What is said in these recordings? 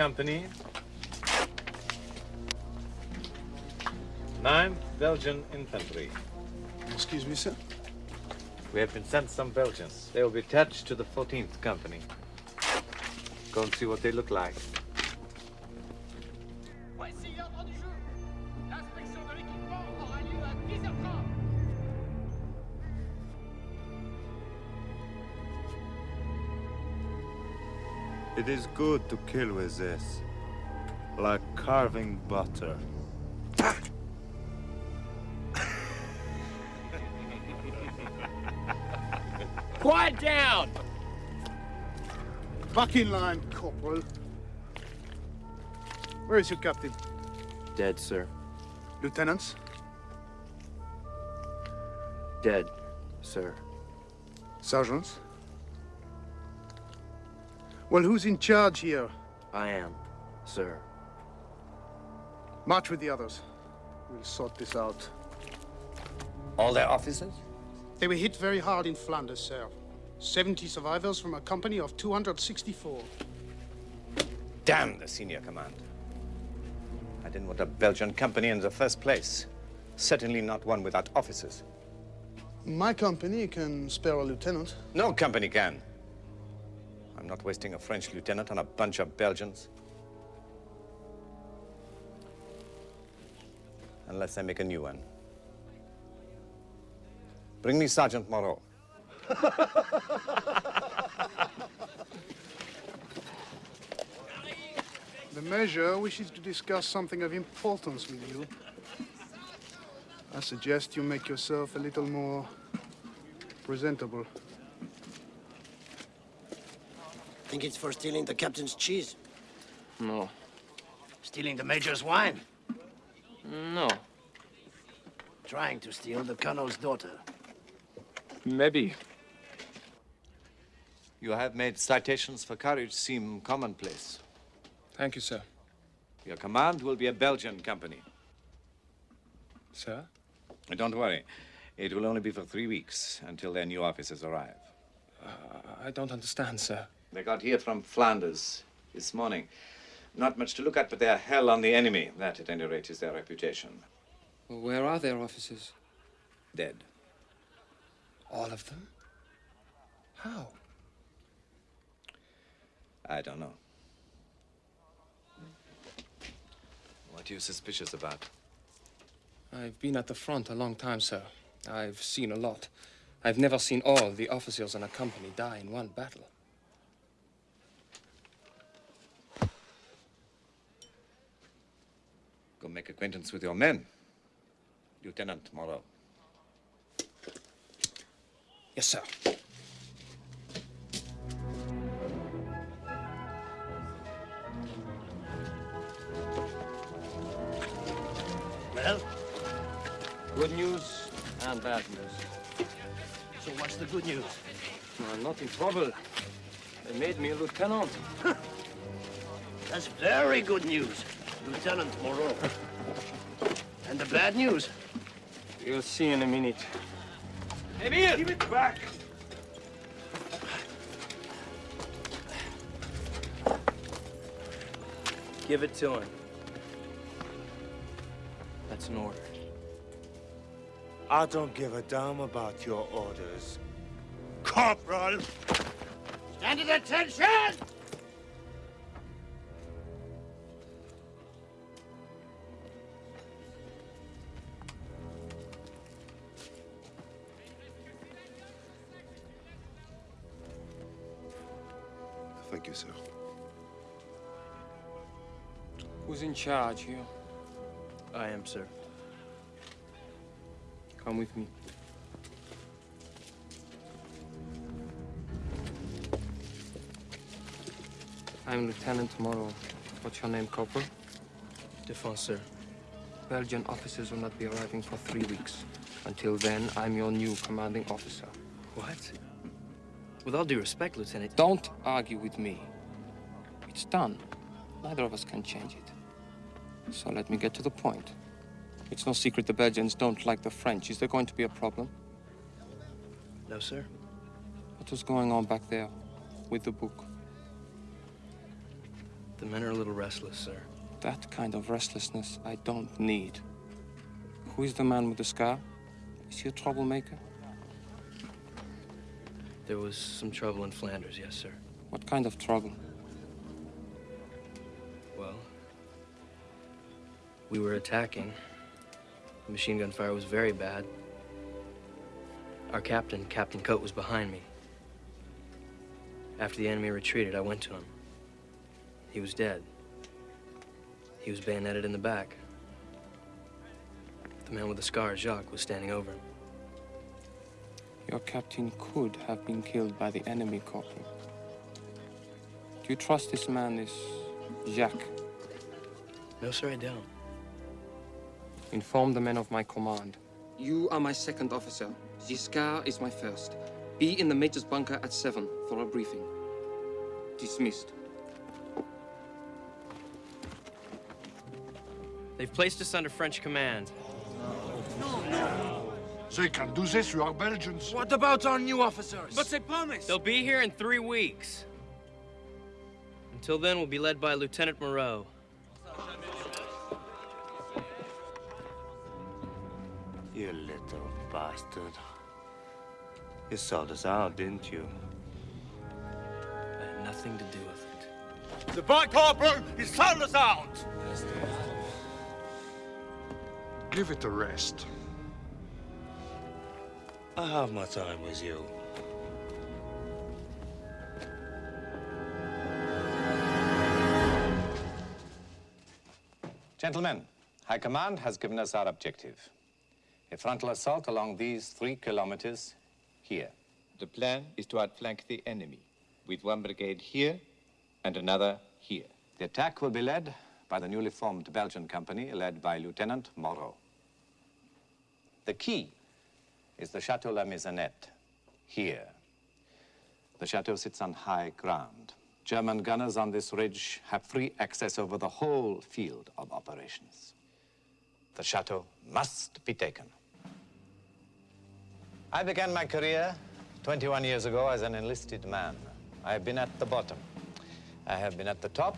12th Company. 9th Belgian Infantry. Excuse me, sir. We have been sent some Belgians. They will be attached to the 14th Company. Go and see what they look like. It is good to kill with this. Like carving butter. Quiet down! Back in line, Corporal. Where is your captain? Dead, sir. Lieutenants? Dead, sir. Sergeants? Well, who's in charge here? I am, sir. March with the others. We'll sort this out. All their officers? They were hit very hard in Flanders, sir. 70 survivors from a company of 264. Damn the senior command. I didn't want a Belgian company in the first place. Certainly not one without officers. My company can spare a lieutenant. No company can. Not wasting a French lieutenant on a bunch of Belgians. Unless I make a new one. Bring me Sergeant Moreau. The Major wishes to discuss something of importance with you. I suggest you make yourself a little more presentable. I think it's for stealing the captain's cheese? No. Stealing the major's wine? No. Trying to steal the colonel's daughter? Maybe. You have made citations for courage seem commonplace. Thank you, sir. Your command will be a Belgian company. Sir? Don't worry. It will only be for three weeks until their new officers arrive. Uh, I don't understand, sir. They got here from Flanders this morning. Not much to look at, but they're hell on the enemy. That, at any rate, is their reputation. Well, where are their officers? Dead. All of them? How? I don't know. What are you suspicious about? I've been at the front a long time, sir. I've seen a lot. I've never seen all the officers in a company die in one battle. Go make acquaintance with your men. Lieutenant Moreau. Yes, sir. Well, Good news and bad news. so what's the good news? I'm not in trouble. They made me a lieutenant. That's very good news, Lieutenant Moreau. and the bad news? You'll see in a minute. Emile! Give it back! Give it to him. That's an order. I don't give a damn about your orders. Corporal! Stand at attention! Charge here? I am, sir. Come with me. I'm Lieutenant Moreau. What's your name, Corporal? Defense, sir. Belgian officers will not be arriving for three weeks. Until then, I'm your new commanding officer. What? With all due respect, Lieutenant. Don't argue with me. It's done. Neither of us can change it. So let me get to the point. It's no secret the Belgians don't like the French. Is there going to be a problem? No, sir. What was going on back there with the book? The men are a little restless, sir. That kind of restlessness I don't need. Who is the man with the scar? Is he a troublemaker? There was some trouble in Flanders, yes, sir. What kind of trouble? We were attacking. The machine gun fire was very bad. Our captain, Captain Coate, was behind me. After the enemy retreated, I went to him. He was dead. He was bayoneted in the back. The man with the scar, Jacques, was standing over him. Your captain could have been killed by the enemy, Corporal. Do you trust this man, this Jacques? No, sir, I don't. Inform the men of my command. You are my second officer. Giscard is my first. Be in the major's bunker at seven for a briefing. Dismissed. They've placed us under French command. No, no. They can do this, you are Belgians. What about our new officers? But they promised. They'll be here in three weeks. Until then, we'll be led by Lieutenant Moreau. You little bastard. You sold us out, didn't you? I had nothing to do with it. The boy corporal, he sold us out. Give it a rest. I have my time with you. Gentlemen, High Command has given us our objective. A frontal assault along these three kilometers here. The plan is to outflank the enemy with one brigade here and another here. The attack will be led by the newly formed Belgian company led by Lieutenant Moreau. The key is the Chateau La Maisonnette, here. The chateau sits on high ground. German gunners on this ridge have free access over the whole field of operations. The chateau must be taken. I began my career 21 years ago as an enlisted man. I have been at the bottom. I have been at the top,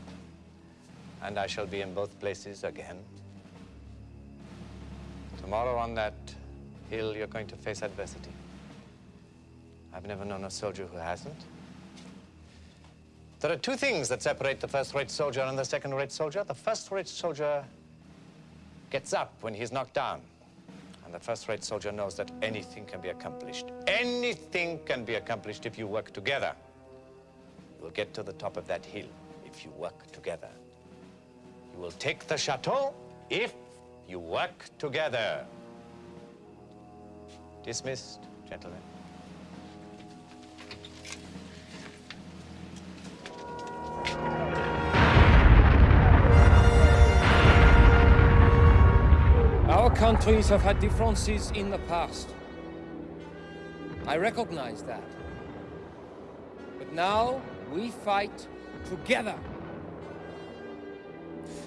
and I shall be in both places again. Tomorrow on that hill, you're going to face adversity. I've never known a soldier who hasn't. There are two things that separate the first-rate soldier and the second-rate soldier. The first-rate soldier gets up when he's knocked down. And the first-rate soldier knows that anything can be accomplished. Anything can be accomplished if you work together. You will get to the top of that hill if you work together. You will take the chateau if you work together. Dismissed, gentlemen. Countries have had differences in the past. I recognize that. But now we fight together.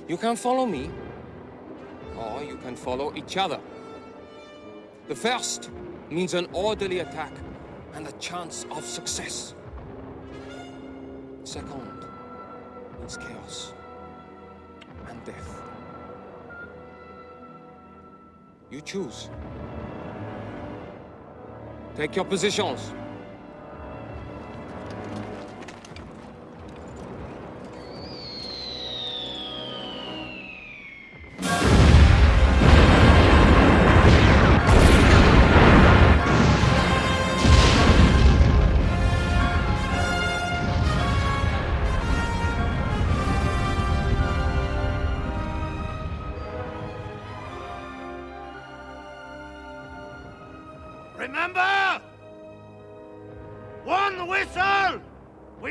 You can follow me, or you can follow each other. The first means an orderly attack and a chance of success. Second means chaos and death. You choose. Take your positions.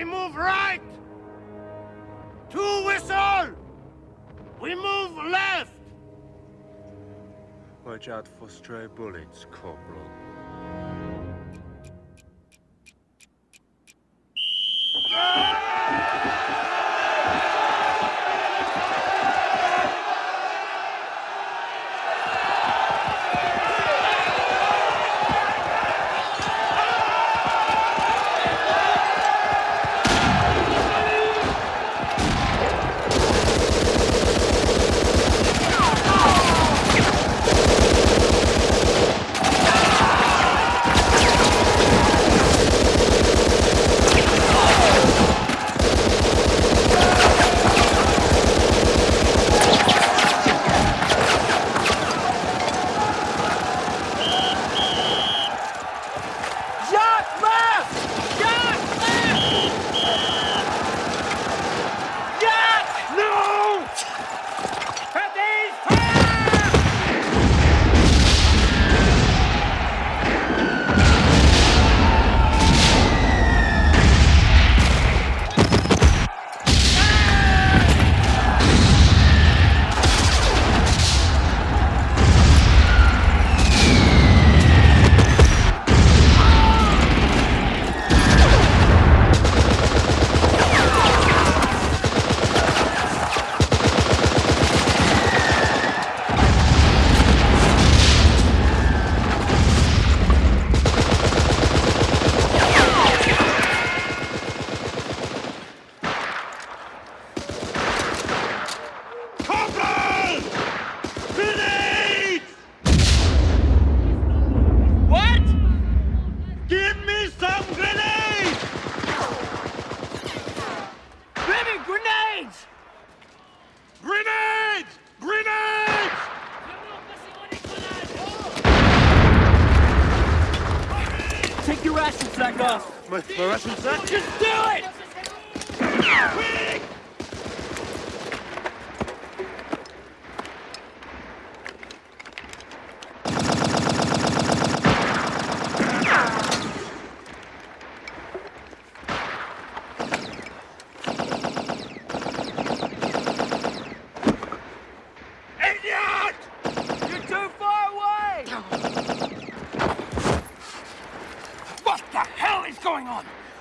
We move right! Two whistle! We move left! Watch out for stray bullets, Corporal. Ah!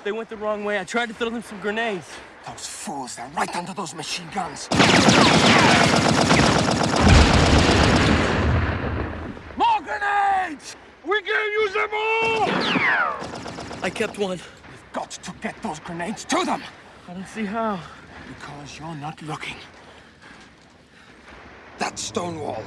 They went the wrong way. I tried to throw them some grenades. Those fools, they're right under those machine guns. More grenades! We can't use them all! I kept one. We've got to get those grenades to them! I don't see how. Because you're not looking. That stone wall.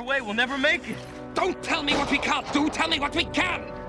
Far away. We'll never make it. Don't tell me what we can't do, tell me what we can!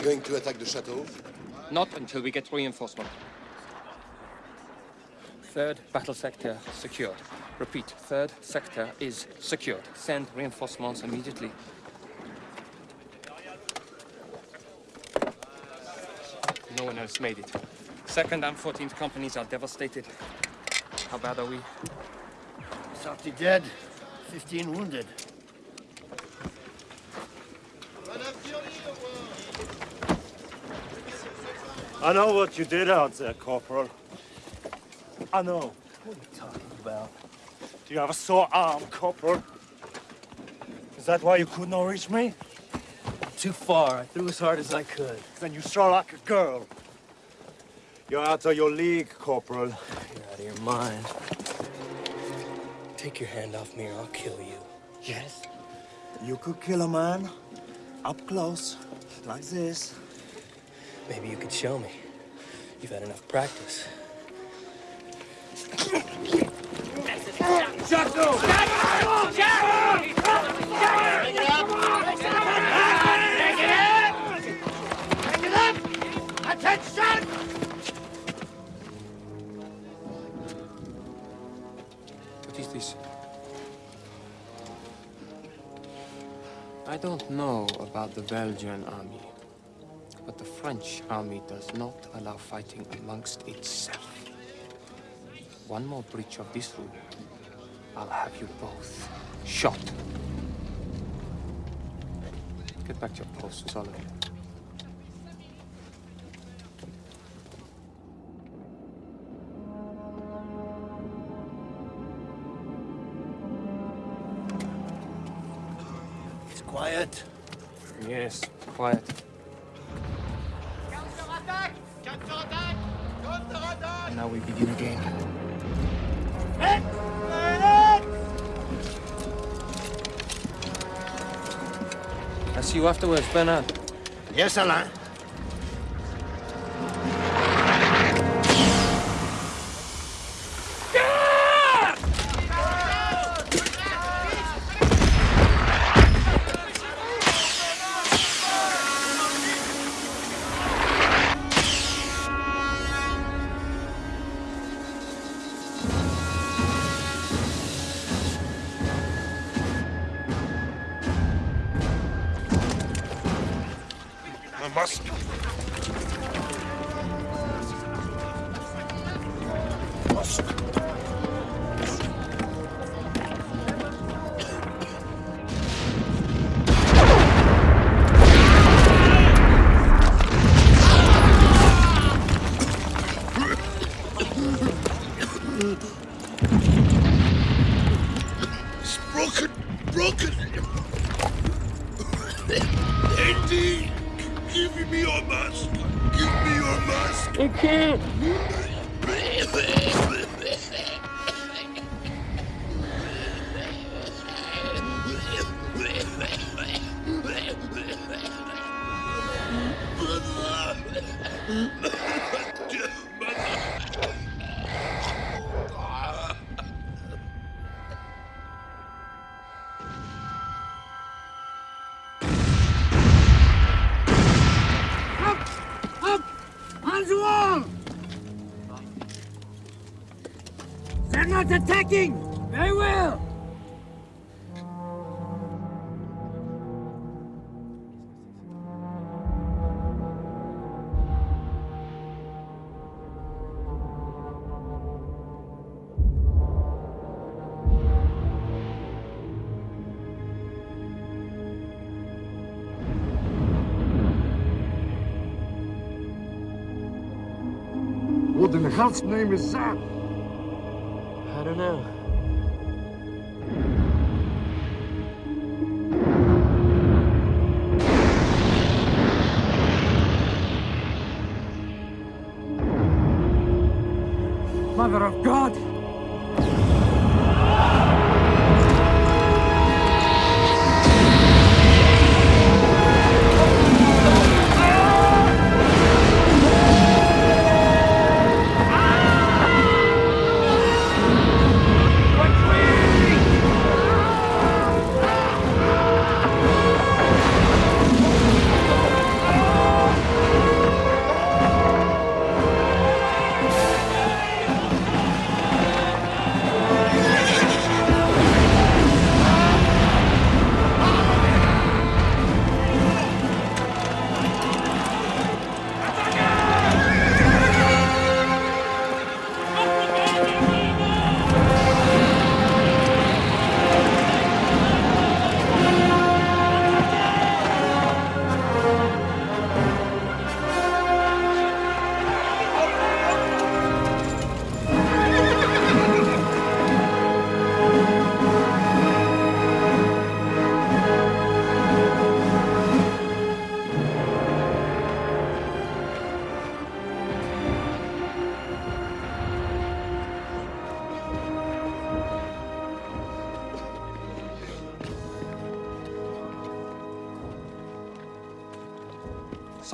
We going to attack the chateau? Not until we get reinforcement. Third battle sector secured. Repeat, third sector is secured. Send reinforcements immediately. No one else made it. Second and 14th companies are devastated. How bad are we? Thirty dead, 15 wounded. I know what you did out there, Corporal. I know. What are you talking about? Do you have a sore arm, Corporal? Is that why you could not reach me? Too far. I threw as hard as I could. Then you throw like a girl. You're out of your league, Corporal. You're out of your mind. Take your hand off me or I'll kill you. Yes? You could kill a man up close, like this. Maybe you could show me. You've had enough practice. Attention! What is this? I don't know about the Belgian army, but the French army does not allow fighting amongst itself. One more breach of this rule, I'll have you both shot. Get back to your posts, all afterwards, Bernard. Yes, Alain. Hell's name is that? I don't know. Mother of God!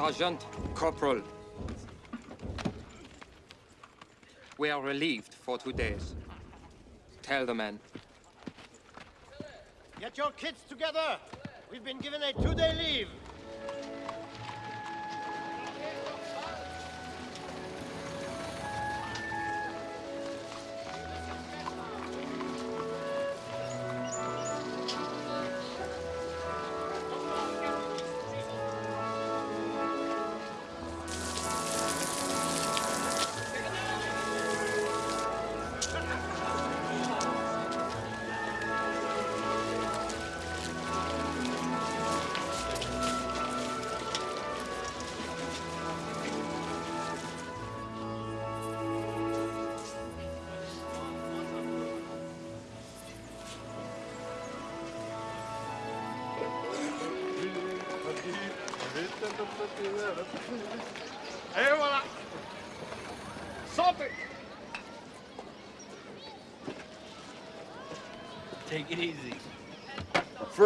Sergeant, Corporal. We are relieved for two days. Tell the men. Get your kids together! We've been given a two-day leave.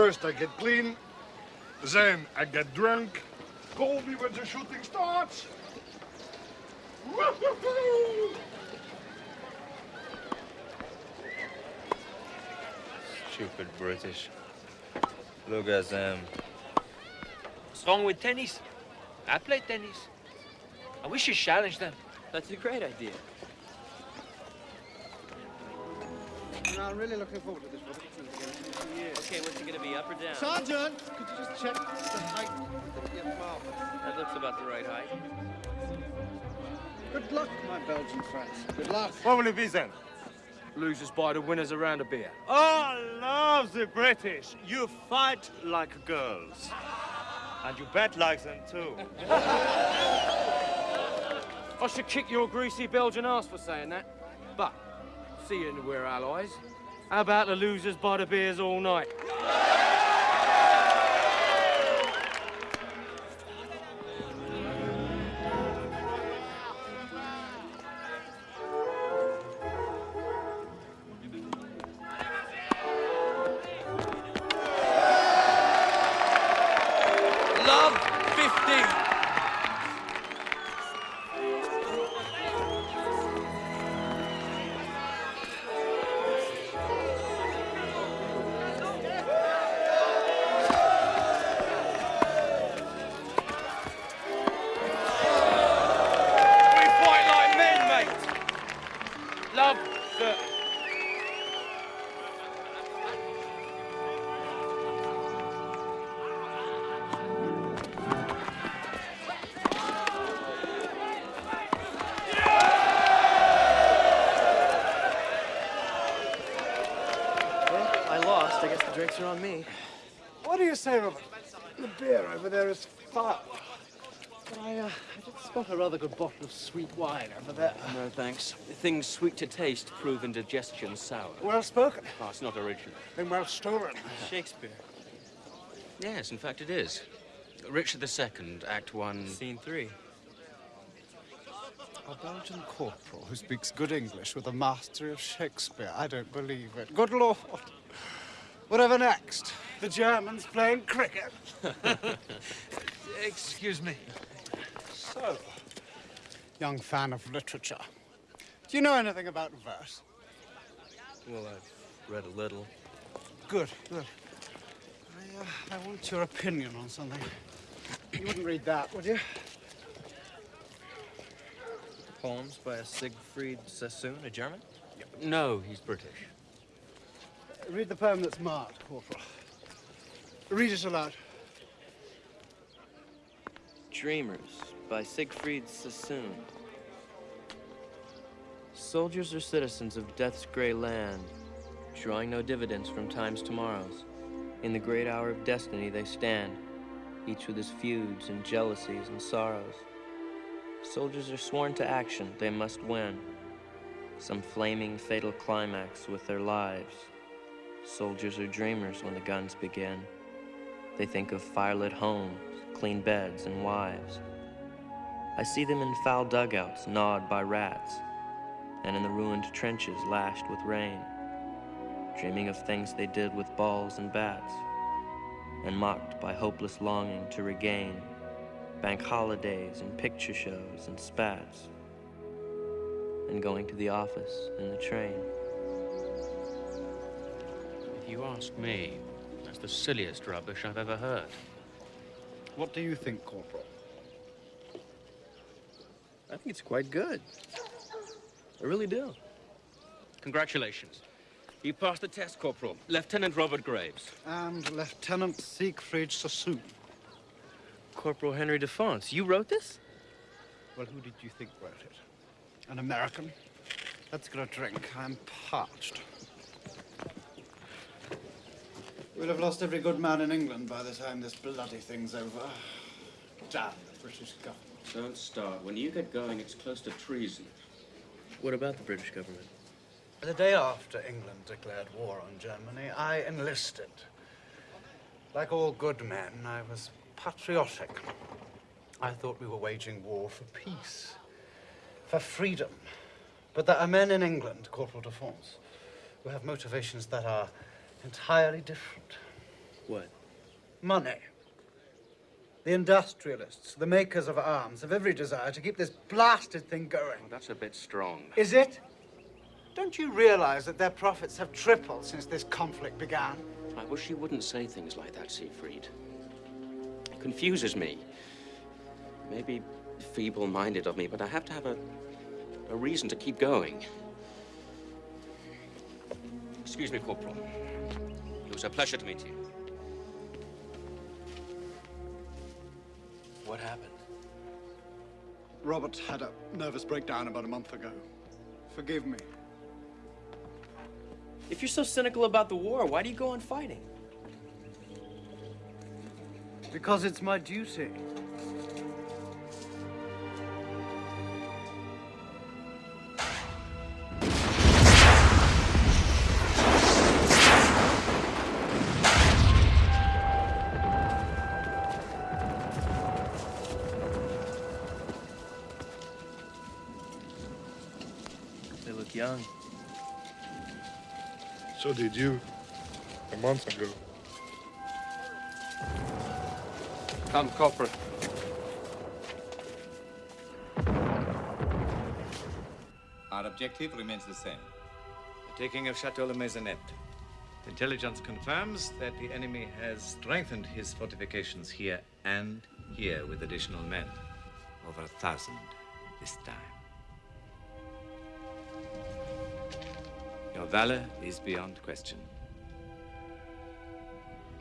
First I get clean, then I get drunk. Call me when the shooting starts. Stupid British. Look at them. What's wrong with tennis? I play tennis. I wish you challenged them. That's a great idea. No, I'm really looking forward to this, Robert. Okay, what's it gonna be, up or down? Sergeant, could you just check the height of the marble? That looks about the right height. Good luck, my Belgian friends. Good luck. What will it be then? Losers buy the winners around a beer. Oh, I love the British. You fight like girls. And you bet like them too. I should kick your greasy Belgian ass for saying that. But, seeing we're allies, how about the losers buy the beers all night? Bottle of sweet wine over there. No, thanks. Things sweet to taste prove indigestion sour. Well spoken. Oh, it's not original. And well stolen. Shakespeare. Yes, in fact it is. Richard II, Act One. Scene three. A Belgian corporal who speaks good English with a mastery of Shakespeare. I don't believe it. Good Lord. Whatever next? The Germans playing cricket. Excuse me. So, young fan of literature, do you know anything about verse? Well, I've read a little. Good, good. I, uh, I want your opinion on something. You wouldn't read that, would you? Poems by a Siegfried Sassoon, a German? No, he's British. Read the poem that's marked, Corporal. Read it aloud. Dreamers by Siegfried Sassoon. Soldiers are citizens of death's gray land, drawing no dividends from time's tomorrows. In the great hour of destiny they stand, each with his feuds and jealousies and sorrows. Soldiers are sworn to action, they must win. Some flaming, fatal climax with their lives. Soldiers are dreamers when the guns begin. They think of firelit homes, clean beds, and wives. I see them in foul dugouts gnawed by rats, and in the ruined trenches lashed with rain, dreaming of things they did with balls and bats, and mocked by hopeless longing to regain bank holidays and picture shows and spats, and going to the office and the train. If you ask me, that's the silliest rubbish I've ever heard. What do you think, Corporal? I think it's quite good. I really do. Congratulations. You passed the test, Corporal. Lieutenant Robert Graves. And Lieutenant Siegfried Sassoon. Corporal Henry Defonce, you wrote this? Well, who did you think wrote it? An American? Let's get a drink. I'm parched. We'll have lost every good man in England by the time this bloody thing's over. Damn the British government. Don't start. When you get going, it's close to treason. What about the British government? The day after England declared war on Germany, I enlisted. Like all good men, I was patriotic. I thought we were waging war for peace, for freedom. But there are men in England, Corporal de France, who have motivations that are entirely different. What? Money. The industrialists, the makers of arms, have every desire to keep this blasted thing going. Oh, that's a bit strong. Is it? Don't you realize that their profits have tripled since this conflict began? I wish you wouldn't say things like that, Siegfried. It confuses me. Maybe feeble-minded of me, but I have to have a, a reason to keep going. Excuse me, Corporal. It was a pleasure to meet you. What happened? Robert had a nervous breakdown about a month ago. Forgive me. If you're so cynical about the war, why do you go on fighting? Because it's my duty. So did you, a month ago. Come, Corporal. Our objective remains the same. The taking of Chateau Le Maisonette. Intelligence confirms that the enemy has strengthened his fortifications here and here with additional men. Over a thousand this time. Your valor is beyond question.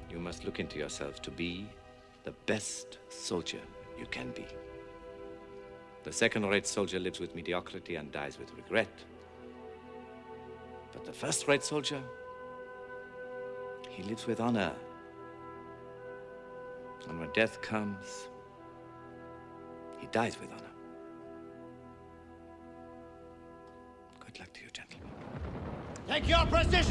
You must look into yourself to be the best soldier you can be. The second-rate soldier lives with mediocrity and dies with regret. But the first-rate soldier, he lives with honor. And when death comes, he dies with honor. Take your positions!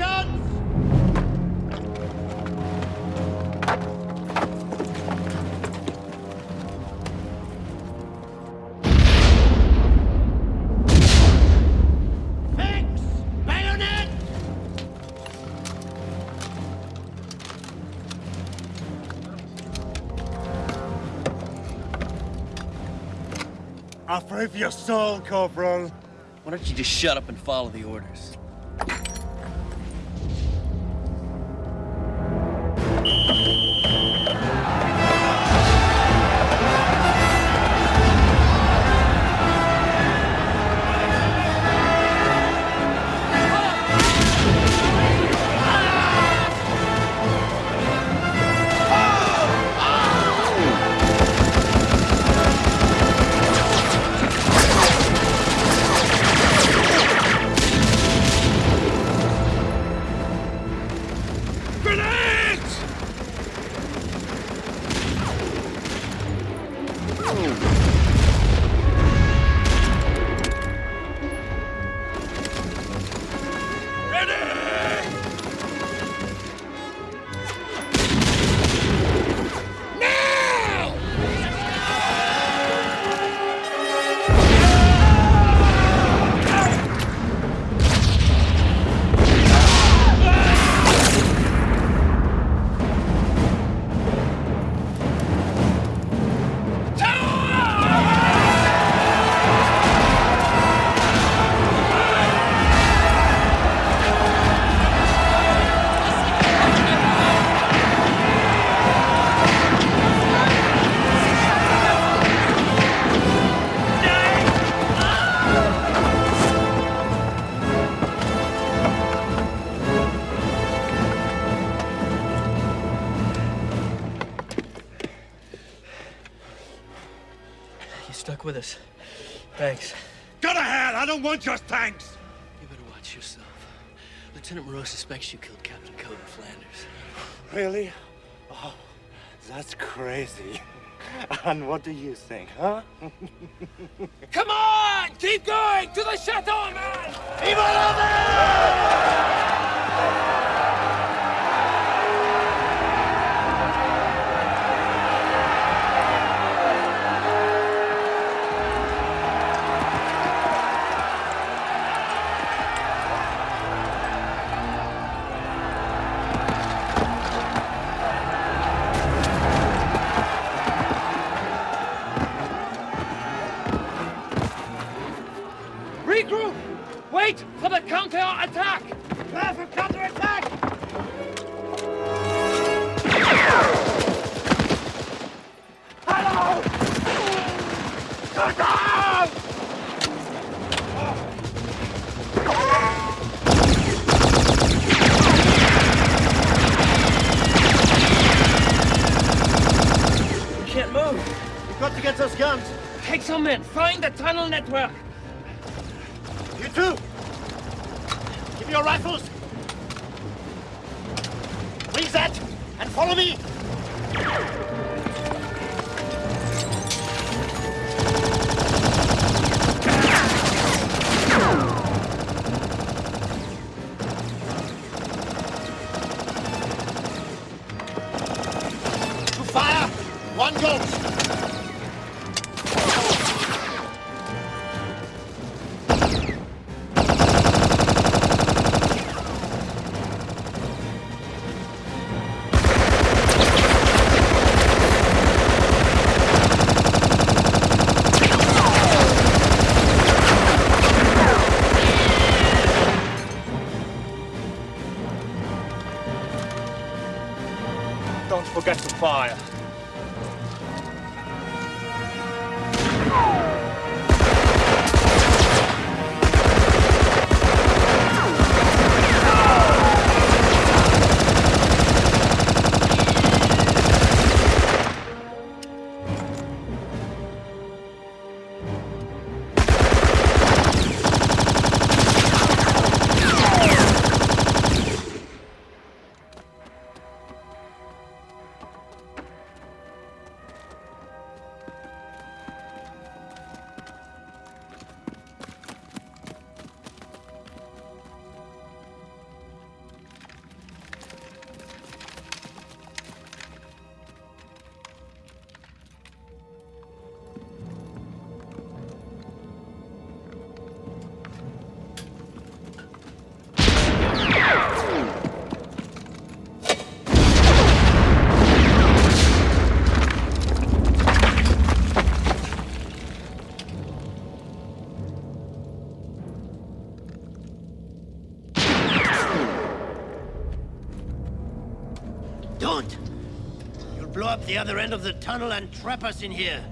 Fix! Bayonet! I'll pray for your soul, Corporal. Why don't you just shut up and follow the orders? Want your thanks! You better watch yourself. Lieutenant Moreau suspects you killed Captain Coe in Flanders. Really? Oh, that's crazy. And what do you think, huh? Come on! Keep going! To the chateau, man! Regroup! Fire. Other end of the tunnel and trap us in here.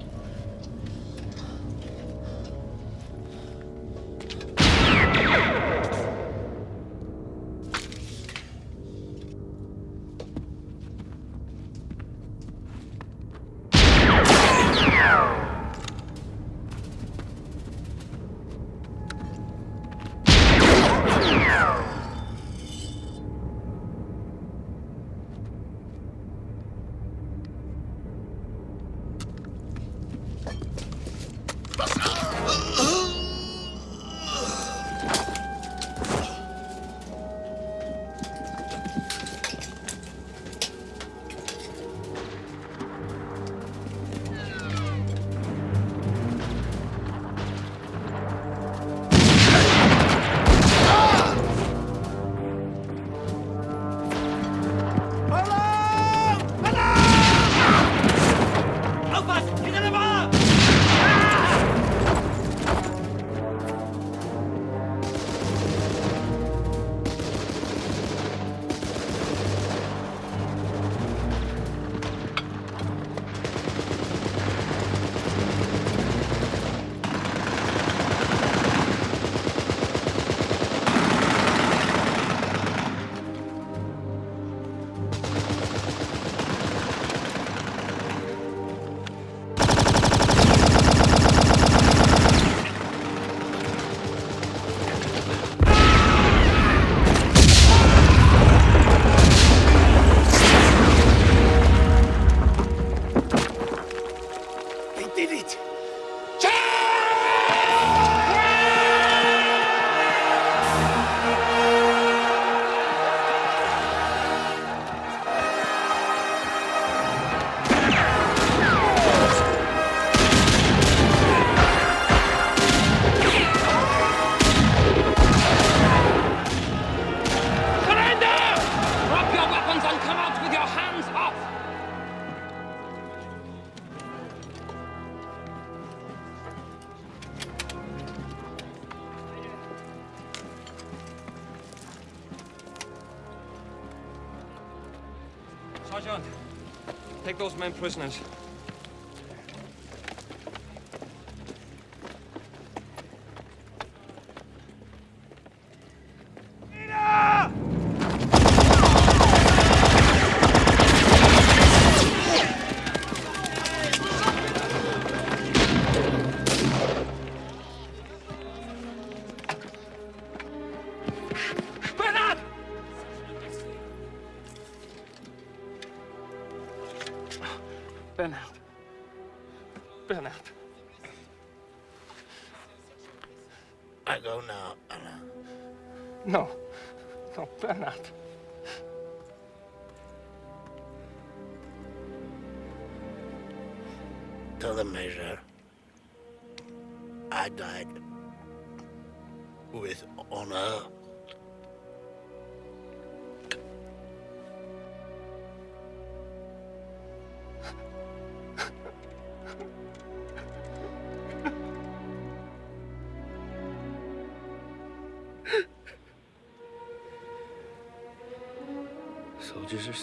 Take those men prisoners.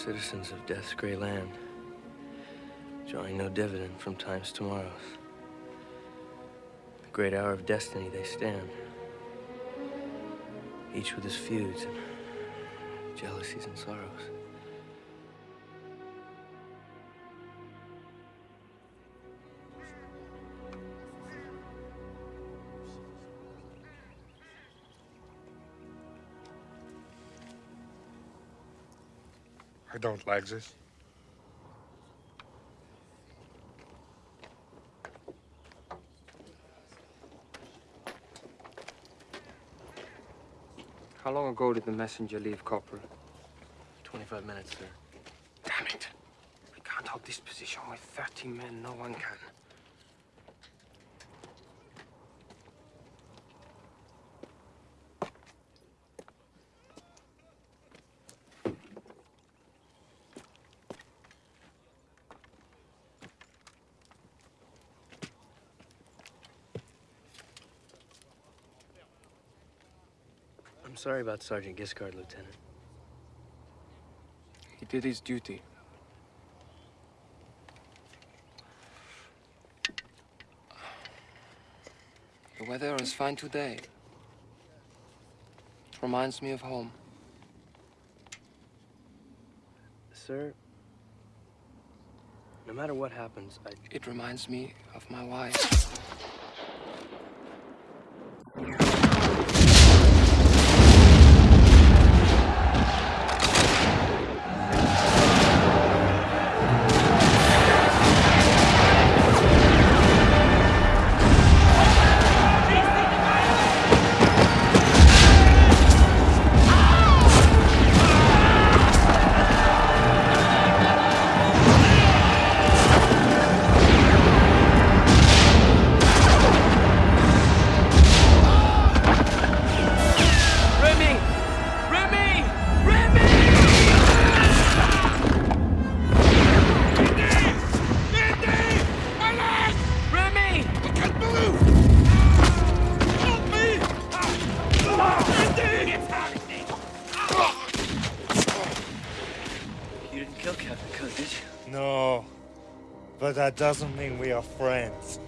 Citizens of death's gray land, drawing no dividend from time's tomorrows. The great hour of destiny they stand, each with his feuds and jealousies and sorrows. I don't like this. How long ago did the messenger leave, Corporal? 25 minutes, sir. Damn it. We can't hold this position with 30 men. No one can. I'm sorry about Sergeant Giscard, Lieutenant. He did his duty. The weather is fine today. It reminds me of home. Sir, no matter what happens, I... It reminds me of my wife. Doesn't mean we are friends.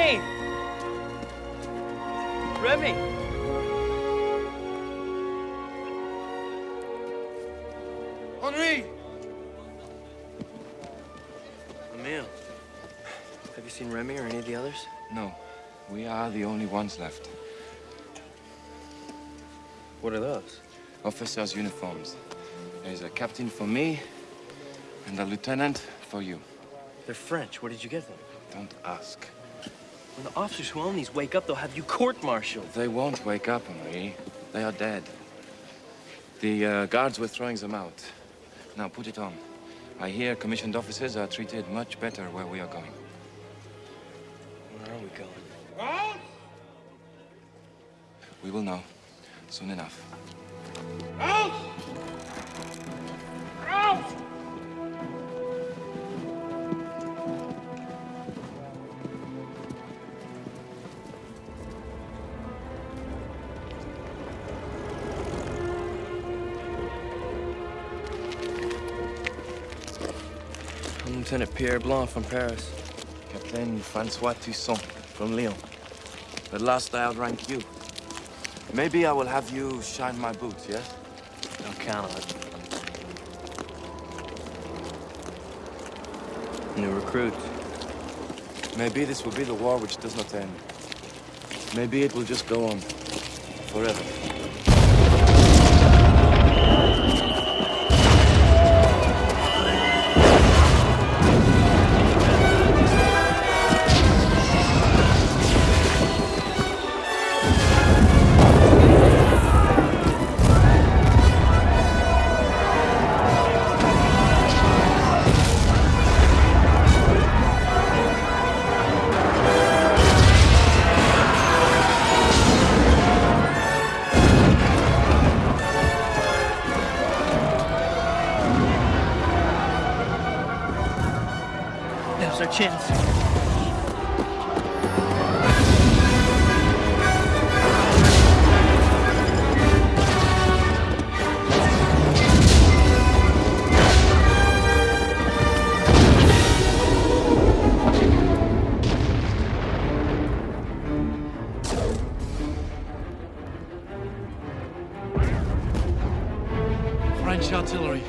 Remy! Remy! Henri! Emile. Have you seen Remy or any of the others? No, we are the only ones left. What are those? Officers' uniforms. There's a captain for me, and a lieutenant for you. They're French. Where did you get them? Don't ask. When the officers who own these wake up, they'll have you court-martialed. They won't wake up, Henri. They are dead. The uh, guards were throwing them out. Now put it on. I hear commissioned officers are treated much better where we are going. Where are we going? We will know soon enough. Out! Out! Lieutenant Pierre Blanc from Paris. Captain Francois Toussaint from Lyon. At last I outrank you. Maybe I will have you shine my boots, yes? Don't count on it. New recruit. Maybe this will be the war which does not end. Maybe it will just go on forever. Now's. French artillery.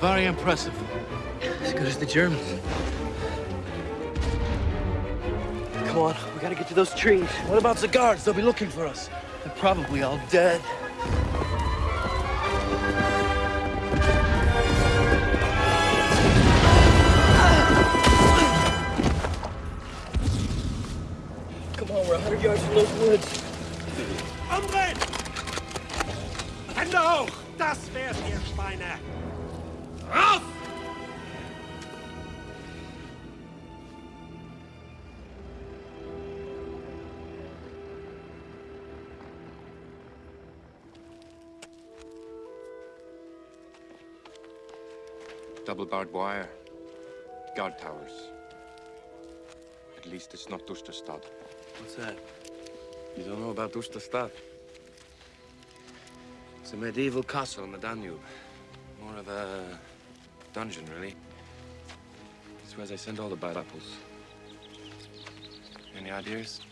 Very impressive. As good as the Germans. To those trees. What about the guards? They'll be looking for us. They're probably all dead. Barbed wire. Guard towers. At least it's not Dusterstad. What's that? You don't know about Dusterstad? It's a medieval castle on the Danube. More of a dungeon, really. It's where they send all the bad apples. Any ideas?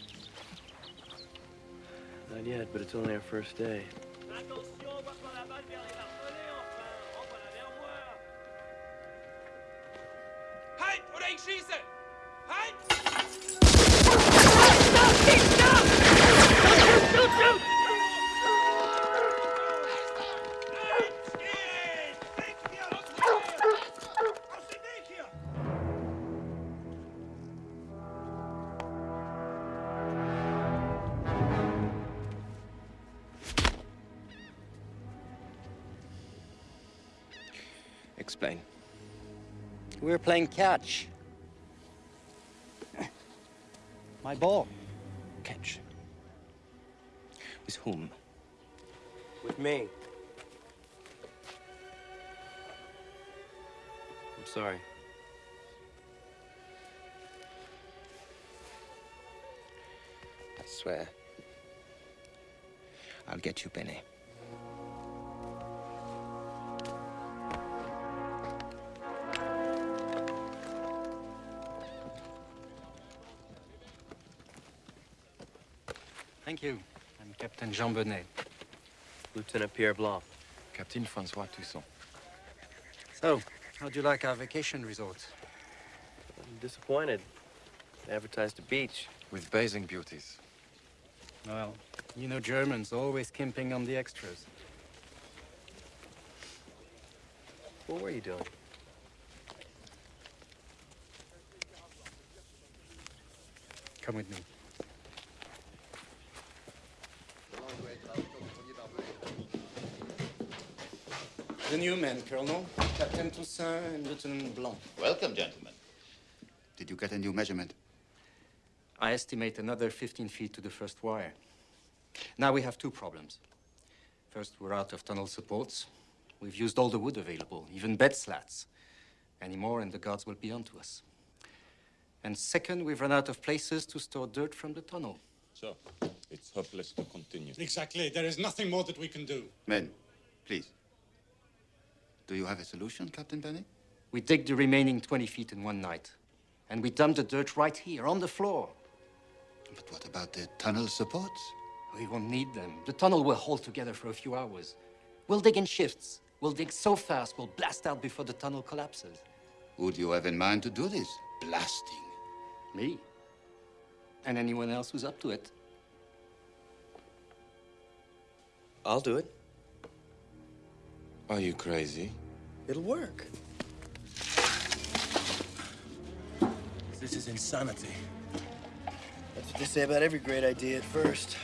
Not yet, but it's only our first day. Halt oder ich schieße! Halt! Stop! Stop! Stop! Stop! Stop! Stop! Stop! We were playing catch. My ball. Catch. With whom? With me. I'm sorry. I swear. I'll get you, Benny. Thank you. I'm Captain Jean Bonnet. Lieutenant Pierre Blanc. Captain Francois Toussaint. So, how'd you like our vacation resort? I'm disappointed. They advertised a beach. With bathing beauties. Well, you know Germans always skimping on the extras. What were you doing? Come with me. New men, Colonel. Captain Toussaint and Lieutenant Blanc. Welcome, gentlemen. Did you get a new measurement? I estimate another 15 feet to the first wire. Now we have two problems. First, we're out of tunnel supports. We've used all the wood available, even bed slats. Any more and the guards will be onto us. And second, we've run out of places to store dirt from the tunnel. So, it's hopeless to continue. Exactly. There is nothing more that we can do. Men, please. Do you have a solution, Captain Benny? We dig the remaining 20 feet in one night. And we dump the dirt right here, on the floor. But what about the tunnel supports? We won't need them. The tunnel will hold together for a few hours. We'll dig in shifts. We'll dig so fast, we'll blast out before the tunnel collapses. Would you have in mind to do this? Blasting. Me? And anyone else who's up to it. I'll do it. Are you crazy? It'll work. This is insanity. That's what they say about every great idea at first.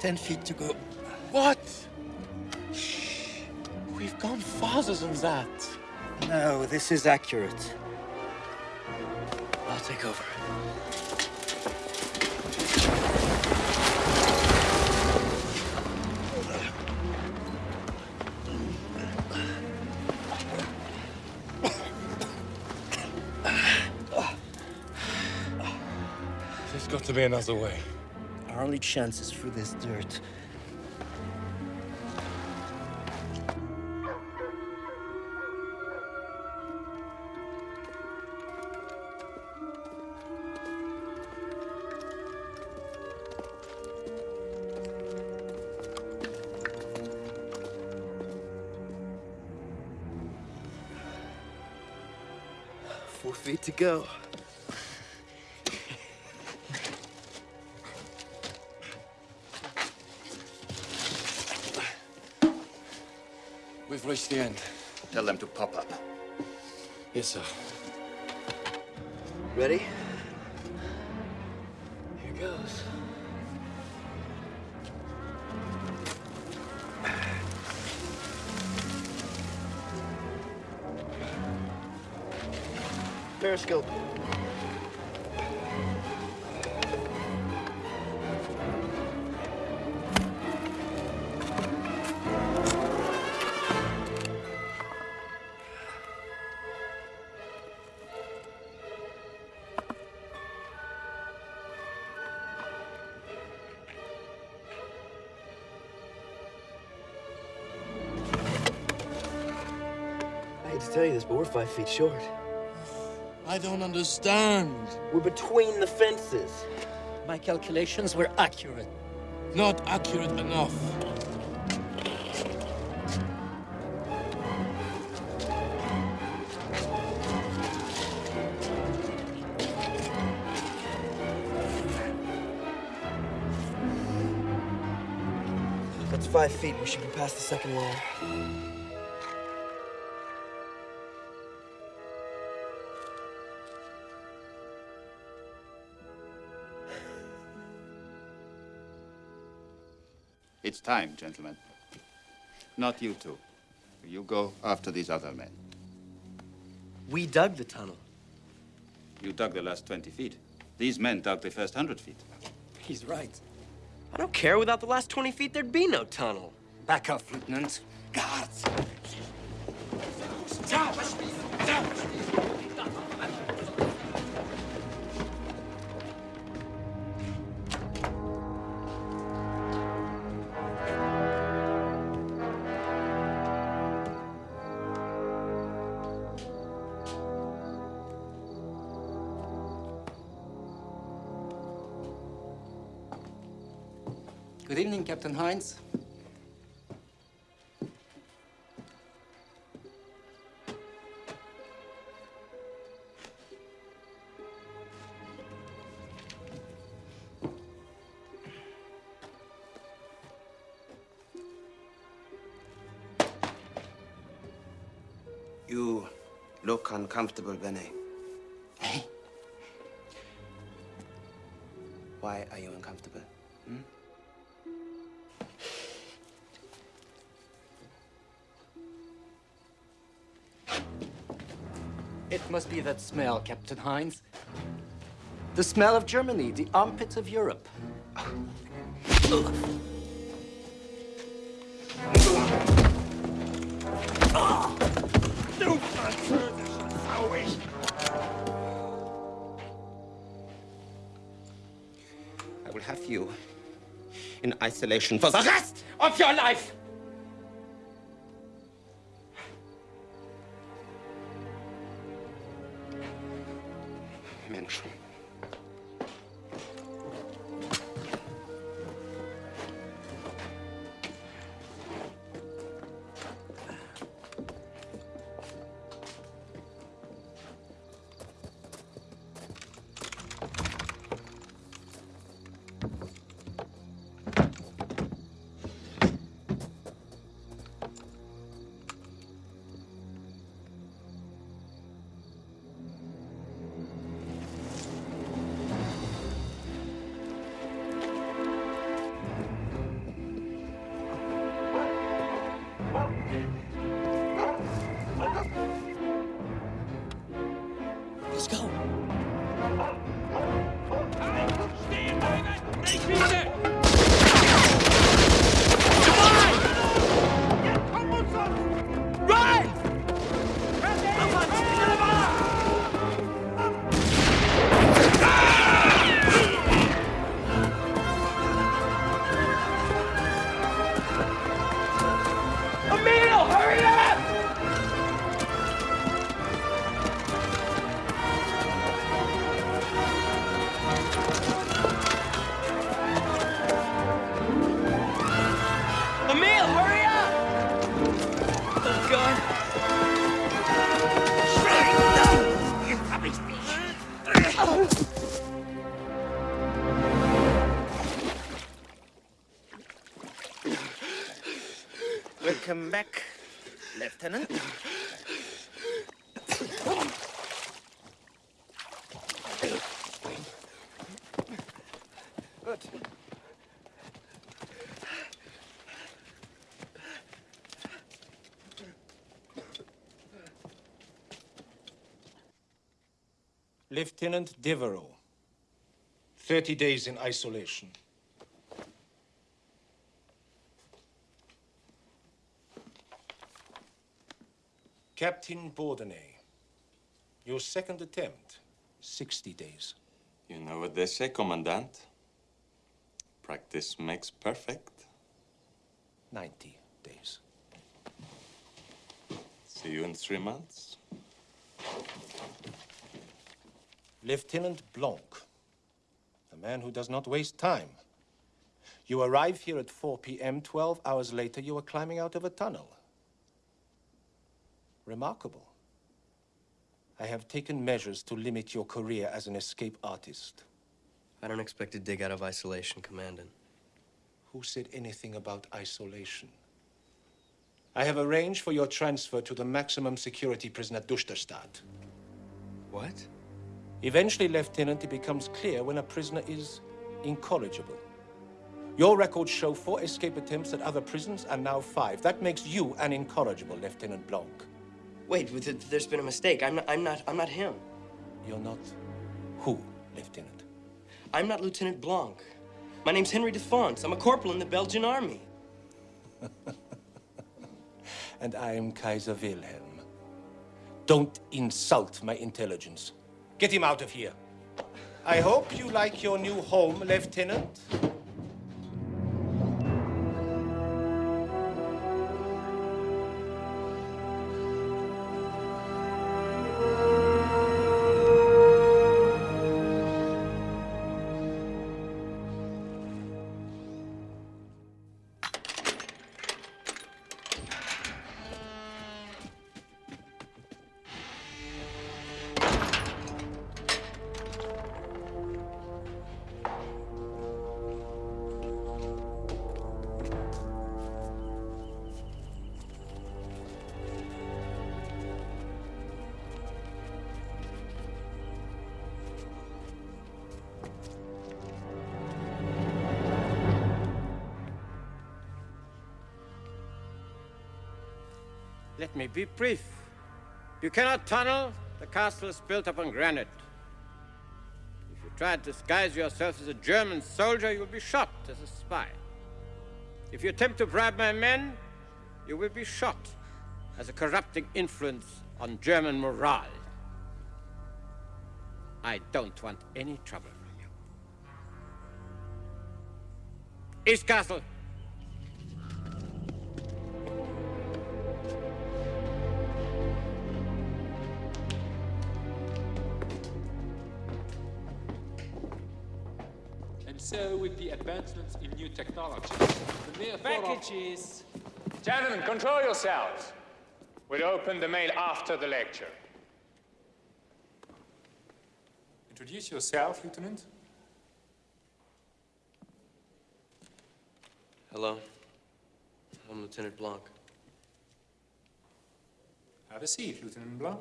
Ten feet to go. What? Farther than that. No, this is accurate. I'll take over. There's got to be another way. Our only chance is through this dirt. Feet to go. We've reached the end. Tell them to pop up. Yes, sir. Ready? Periscope. I hate to tell you this, but we're five feet short. I don't understand. We're between the fences. My calculations were accurate. Not accurate enough. That's five feet. We should be past the second wall. Time, gentlemen. Not you two. You go after these other men. We dug the tunnel. You dug the last 20 feet. These men dug the first 100 feet. He's right. I don't care. Without the last 20 feet, there'd be no tunnel. Back off, Lieutenant. Guards! Heinz. You look uncomfortable, Benny. Eh? Why are you uncomfortable? Must be that smell, Captain Heinz. The smell of Germany, the armpits of Europe. I will have you in isolation for the rest of your life! Lieutenant Devereaux, 30 days in isolation. Captain Bordenay, your second attempt, 60 days. You know what they say, Commandant? Practice makes perfect. 90 days. See you in three months. Lieutenant Blanc, a man who does not waste time. You arrive here at 4 p.m. 12 hours later, you are climbing out of a tunnel. Remarkable. I have taken measures to limit your career as an escape artist. I don't expect to dig out of isolation, Commandant. Who said anything about isolation? I have arranged for your transfer to the maximum security prison at Dusterstadt. What? Eventually, Lieutenant, it becomes clear when a prisoner is incorrigible. Your records show four escape attempts at other prisons and now five. That makes you an incorrigible, Lieutenant Blanc. Wait, th- th- there's been a mistake. I'm not, I'm not, I'm not him. You're not who, Lieutenant? I'm not Lieutenant Blanc. My name's Henry Defonce. I'm a corporal in the Belgian army. And I am Kaiser Wilhelm. Don't insult my intelligence. Get him out of here. I hope you like your new home, Lieutenant. Be brief. You cannot tunnel. The castle is built upon granite. If you try to disguise yourself as a German soldier, you will be shot as a spy. If you attempt to bribe my men, you will be shot as a corrupting influence on German morale. I don't want any trouble from you. East Castle. So, with the advancements in new technology, the mere thought of... Packages. Gentlemen, control yourselves. We'll open the mail after the lecture. Introduce yourself, Lieutenant. Hello. I'm Lieutenant Blanc. Have a seat, Lieutenant Blanc.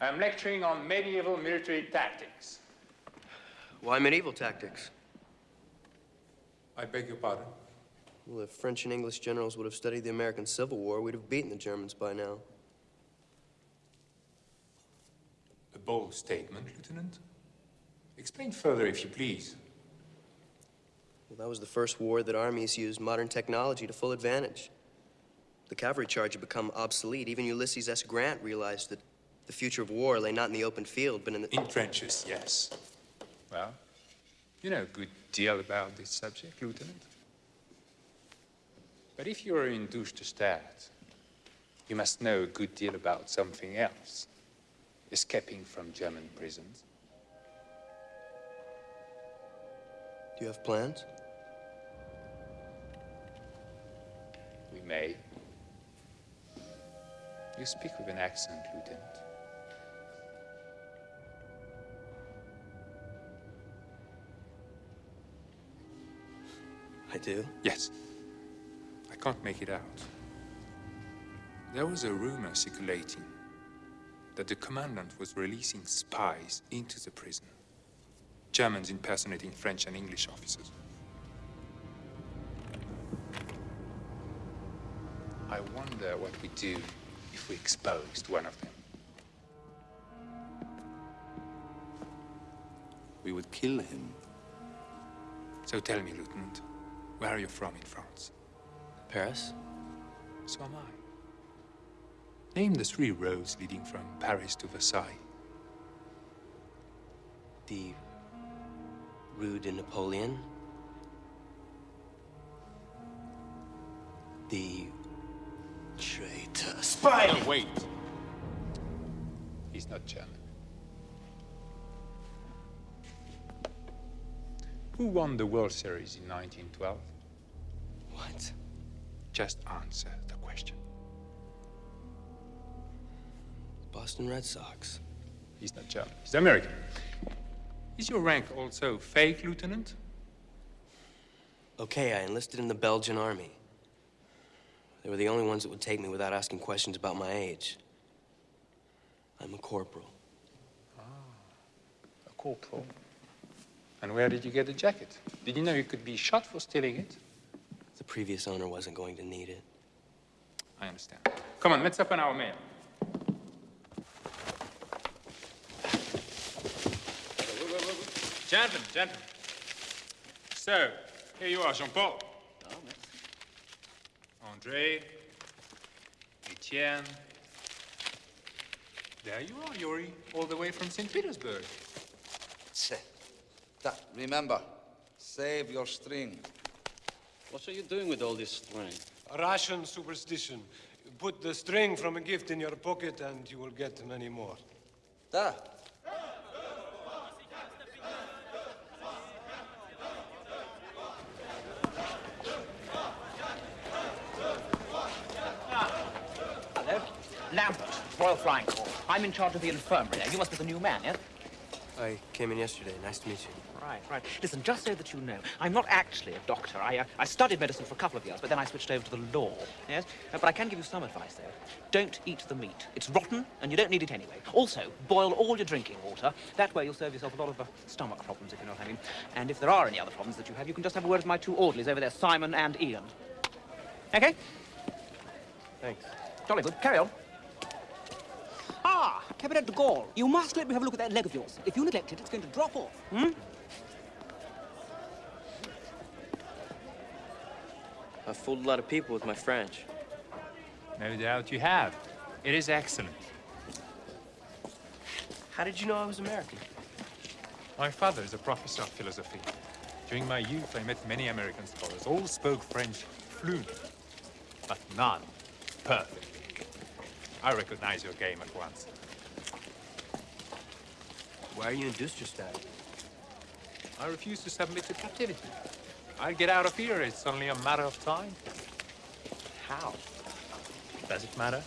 I'm lecturing on medieval military tactics. Why medieval tactics? I beg your pardon? Well, if French and English generals would have studied the American Civil War, we'd have beaten the Germans by now. A bold statement, Lieutenant. Explain further, if you please. Well, that was the first war that armies used modern technology to full advantage. The cavalry charge had become obsolete. Even Ulysses S. Grant realized that the future of war lay not in the open field, but in the... In trenches, yes. Well, you know a good deal about this subject, Lieutenant. But if you are in Dusterstadt, you must know a good deal about something else. Escaping from German prisons. Do you have plans? We may. You speak with an accent, Lieutenant. I do? Yes. I can't make it out. There was a rumor circulating that the commandant was releasing spies into the prison. Germans impersonating French and English officers. I wonder what we do if we exposed one of them. We would kill him. So tell me, Lieutenant, where are you from in France? Paris? So am I. Name the three roads leading from Paris to Versailles. The Rue de Napoleon. The traitor spy. No, wait. He's not German. Who won the World Series in 1912? What? Just answer the question. Boston Red Sox. He's not German. He's American. Is your rank also fake, Lieutenant? Okay, I enlisted in the Belgian army. They were the only ones that would take me without asking questions about my age. I'm a corporal. Ah, A corporal. And where did you get the jacket? Did you know you could be shot for stealing it? The previous owner wasn't going to need it. I understand. Come on, let's open our mail. Gentlemen, gentlemen. So, here you are, Jean-Paul. Oh, merci. Andre, Etienne. There you are, Yuri, all the way from St. Petersburg. That, remember, save your string. What are you doing with all this string? A Russian superstition. Put the string from a gift in your pocket and you will get many more. Da. Hello. Lambert, Royal Flying Corps. I'm in charge of the infirmary there. You must be the new man, yes? I came in yesterday. Nice to meet you. Right, right. Listen, just so that you know, I'm not actually a doctor. I, uh, I studied medicine for a couple of years, but then I switched over to the law, yes? Uh, but I can give you some advice, though. Don't eat the meat. It's rotten, and you don't need it anyway. Also, boil all your drinking water. That way you'll save yourself a lot of uh, stomach problems, if you know what I mean. And if there are any other problems that you have, you can just have a word with my two orderlies over there, Simon and Ian. Okay? Thanks. Jolly good. Carry on. Ah, Captain de Gaulle, you must let me have a look at that leg of yours. If you neglect it, it's going to drop off. Hmm? I've fooled a lot of people with my French. No doubt you have. It is excellent. How did you know I was American? My father is a professor of philosophy. During my youth, I met many American scholars. All spoke French fluently, but none perfect. I recognize your game at once. Why are you in Dusterstadt? I refuse to submit to captivity. I'll get out of here. It's only a matter of time. How? Does it matter?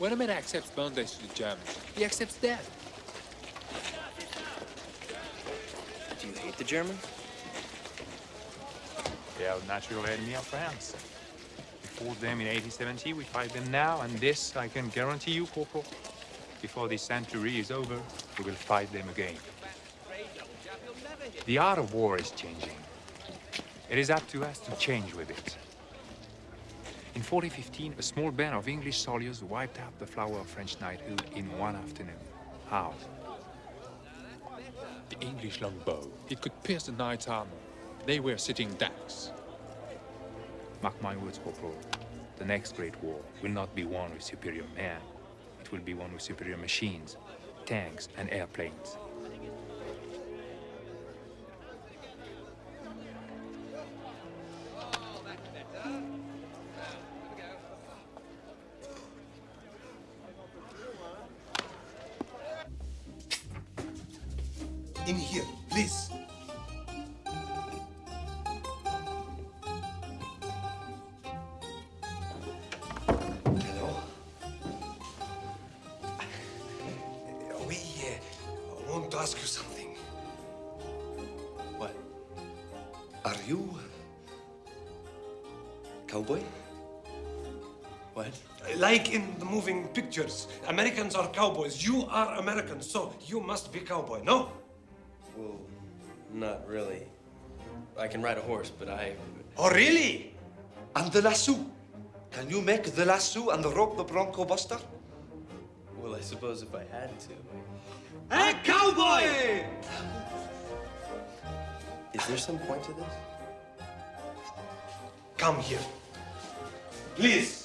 When a man accepts bondage to the Germans, he accepts death. Do you hate the Germans? They are a natural enemy of France. We fought them in 1870, we fight them now, and this I can guarantee you, Corporal. Before this century is over, we will fight them again. The art of war is changing. It is up to us to change with it. In 4015, a small band of English soldiers wiped out the flower of French knighthood in one afternoon. How? The English longbow. It could pierce the knight's armor. They were sitting ducks. Mark my words, Corporal. The next great war will not be won with superior men. It will be won with superior machines, tanks, and airplanes. Like in the moving pictures, Americans are cowboys. You are American, so you must be cowboy, no? Well, not really. I can ride a horse, but I... Oh, really? And the lasso. Can you make the lasso and rope the Bronco Buster? Well, I suppose if I had to. Hey, cowboy! Is there some point to this? Come here. Please.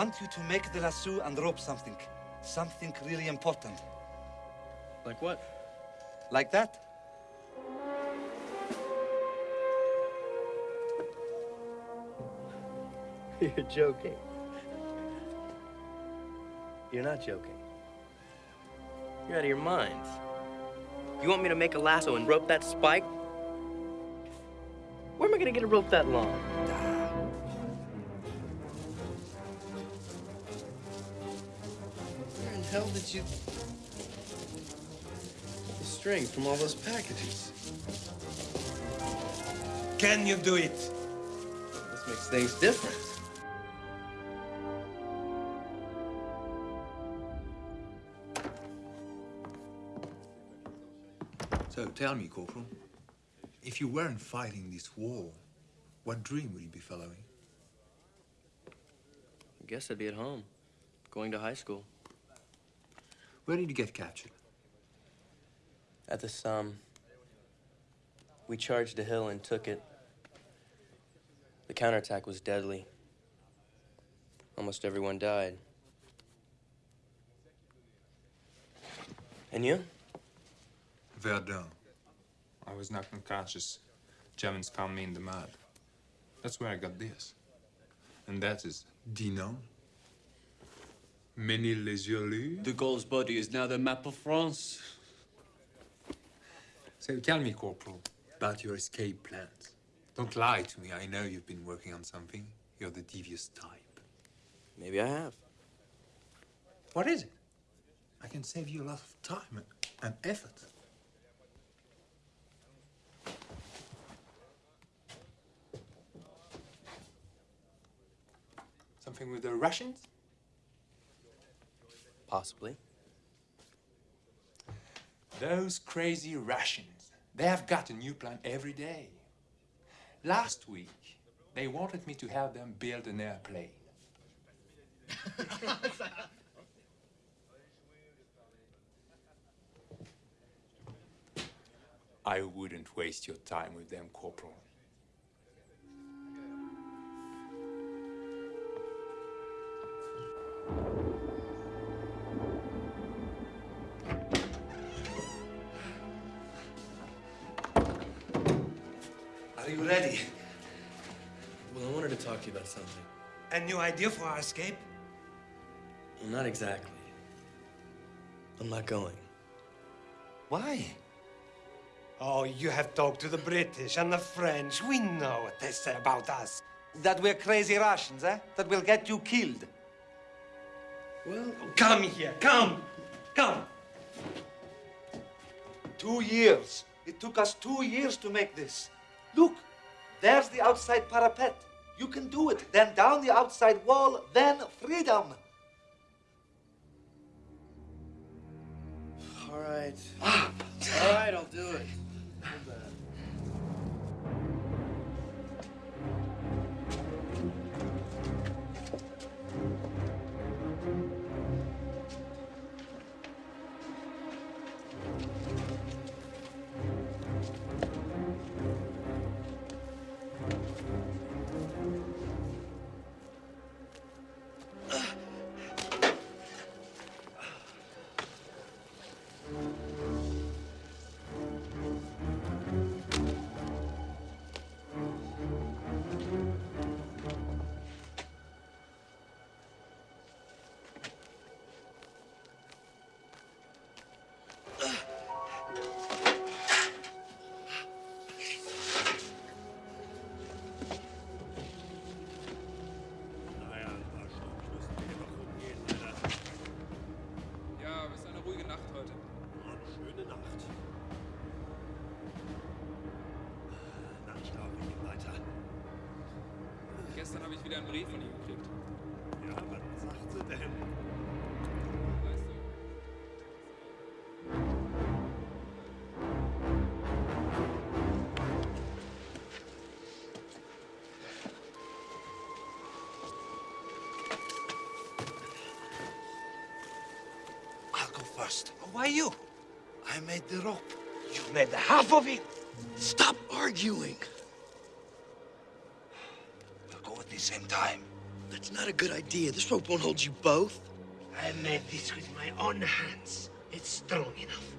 Want you to make the lasso and rope something. Something really important. Like what? Like that? You're joking. You're not joking. You're out of your minds. You want me to make a lasso and rope that spike? Where am I gonna get a rope that long? Hell did you... The string from all those packages. Can you do it? This makes things different. So tell me, Corporal, if you weren't fighting this war, what dream would you be following? I guess I'd be at home, going to high school. Where did you get captured? At the Somme. We charged a hill and took it. The counterattack was deadly. Almost everyone died. And you? Verdun. I was knocked unconscious. Germans found me in the mud. That's where I got this. And that is Dinan. Ménil-les-Yeux De Gaulle's body is now the map of France. So tell me, Corporal, about your escape plans. Don't lie to me. I know you've been working on something. You're the devious type. Maybe I have. What is it? I can save you a lot of time and, and effort. Something with the Russians? Possibly. Those crazy Russians, they have got a new plan every day. Last week, they wanted me to help them build an airplane. I wouldn't waste your time with them, Corporal. Are you ready? Well, I wanted to talk to you about something. A new idea for our escape? Well, not exactly. I'm not going. Why? Oh, you have talked to the British and the French. We know what they say about us. That we're crazy Russians, eh? That we'll get you killed. Well, Come here, come, come. Two years. It took us two years to make this. Look, there's the outside parapet. You can do it. Then down the outside wall, then freedom. all right. Ah. all right, I'll do it. Brief von ihr gekriegt. Ja, was sagt sie denn? I'll go first. Why you? I made the rope. You made the half of it. Stop arguing. We'll go at the same time. That's not a good idea. This rope won't hold you both. I made this with my own hands. It's strong enough.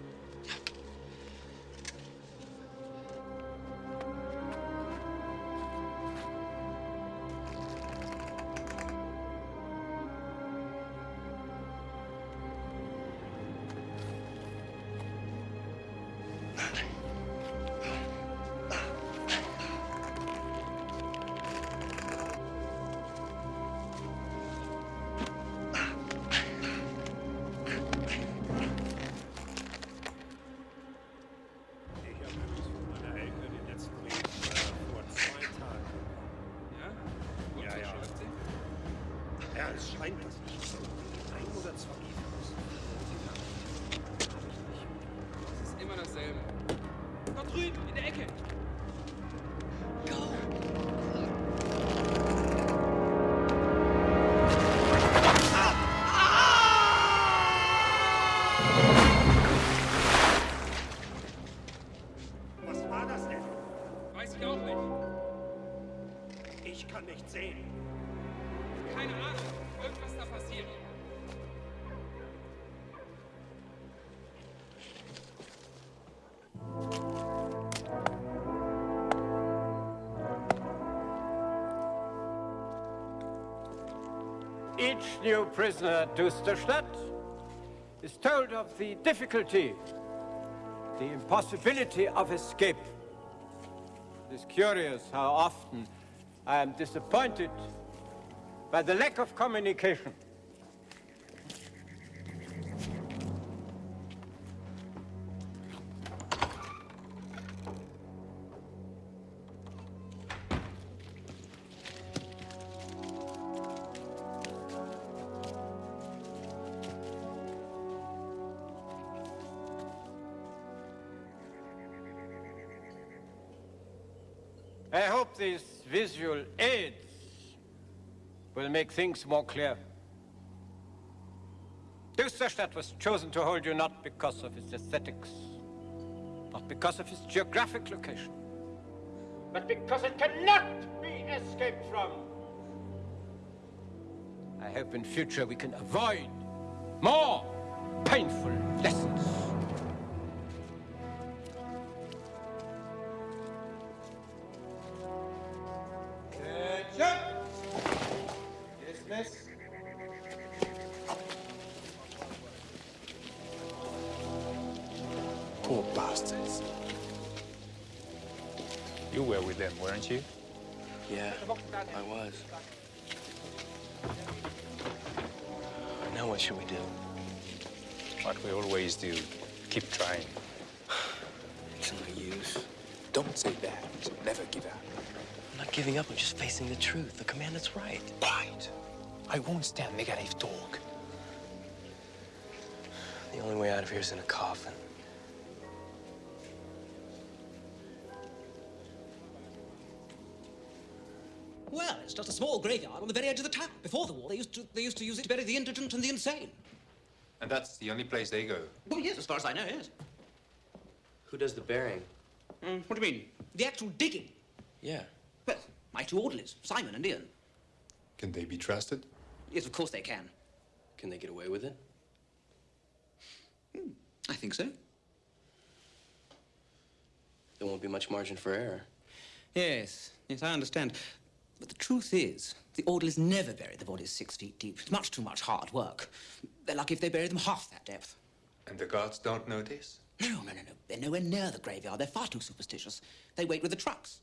New prisoner to Dusterstadt is told of the difficulty, the impossibility of escape. It is curious how often I am disappointed by the lack of communication. Make things more clear. Dusterstadt was chosen to hold you not because of its aesthetics, not because of its geographic location, but because it cannot be escaped from. I hope in future we can avoid more painful lessons. Should we do? What we always do. Keep trying. It's no use. Don't say that. Never give up. I'm not giving up. I'm just facing the truth. The commandant's right. Quiet. I won't stand negative talk. The only way out of here is in a coffin. Graveyard on the very edge of the town. Before the war, they used to they used to use it to bury the indigent and the insane. And that's the only place they go. Oh yes, as far as I know, yes. Who does the burying? Mm, what do you mean? The actual digging? Yeah. Well, my two orderlies, Simon and Ian. Can they be trusted? Yes, of course they can. Can they get away with it? I think so. There won't be much margin for error. Yes, yes, I understand. But the truth is, the orderlies never bury the bodies six feet deep. It's much too much hard work. They're lucky if they bury them half that depth. And the guards don't notice? No, no, no, no. They're nowhere near the graveyard. They're far too superstitious. They wait with the trucks.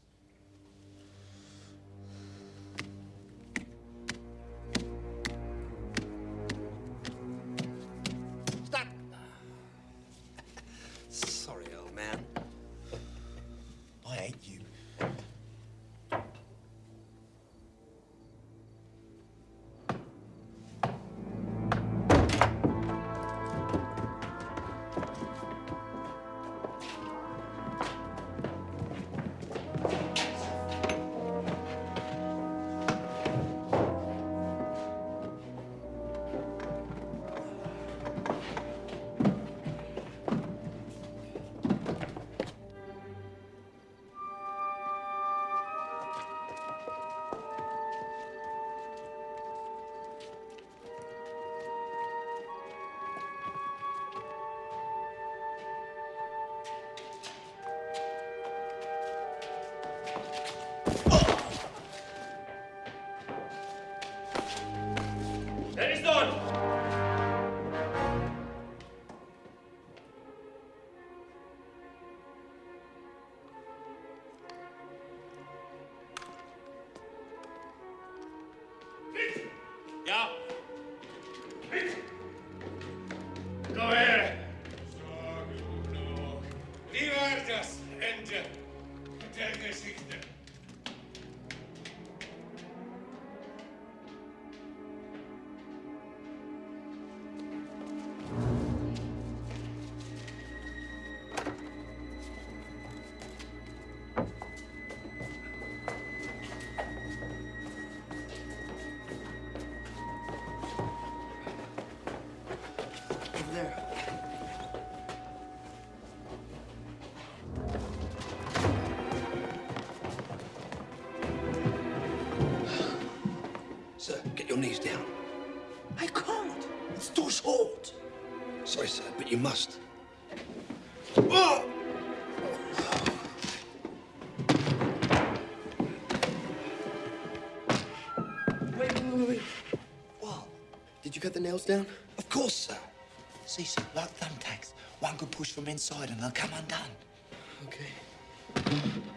Your knees down. I can't. It's too short. Sorry, sir, but you must. Oh! Wait, wait, wait, wait. Wow. Did you cut the nails down? Of course, sir. See, sir, like thumbtacks. One good push from inside and they'll come undone. Okay.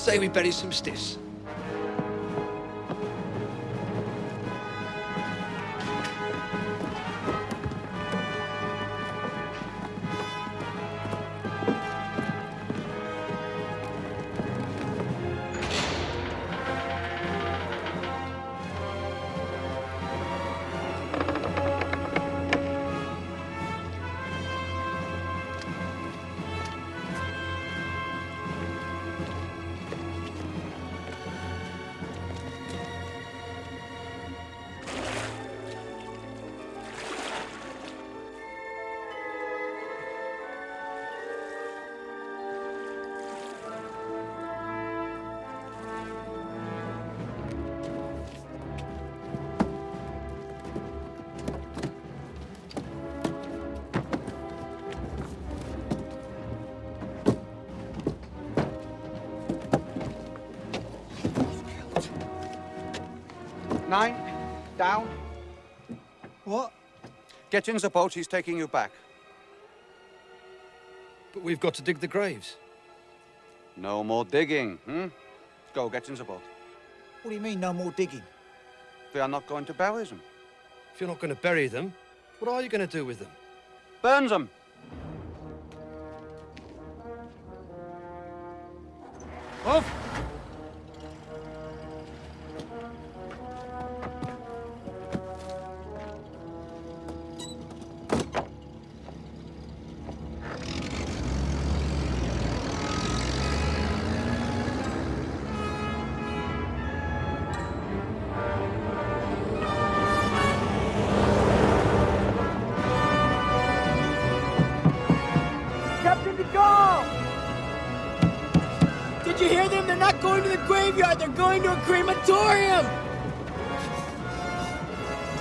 Say we bury some stiffs? Get in the boat, he's taking you back. But we've got to dig the graves. No more digging, hmm? Go, get in the boat. What do you mean, no more digging? We are not going to bury them. If you're not going to bury them, what are you going to do with them? Burn them! Off! They're going to a crematorium.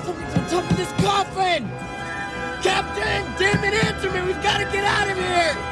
Something's on top of this coffin. Captain, damn it, answer me. We've got to get out of here.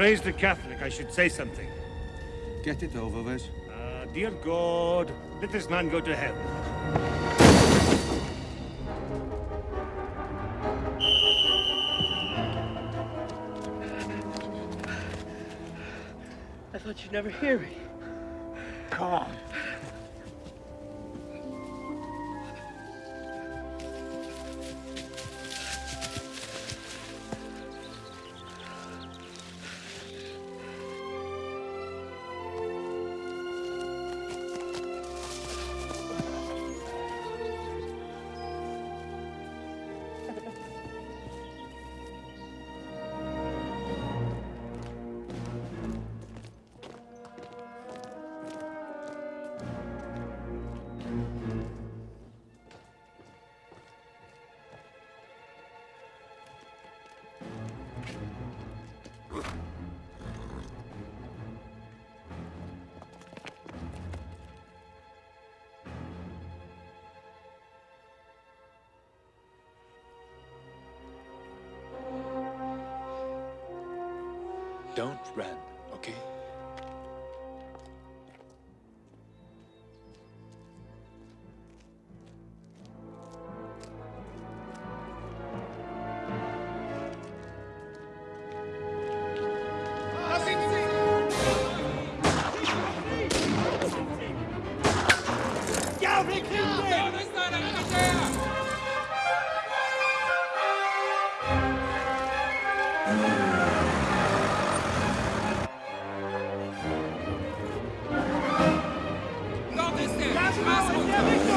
Raised a Catholic. I should say something. Get it over with. Ah, dear God, let this man go to hell. I thought you'd never hear me. as máscaras.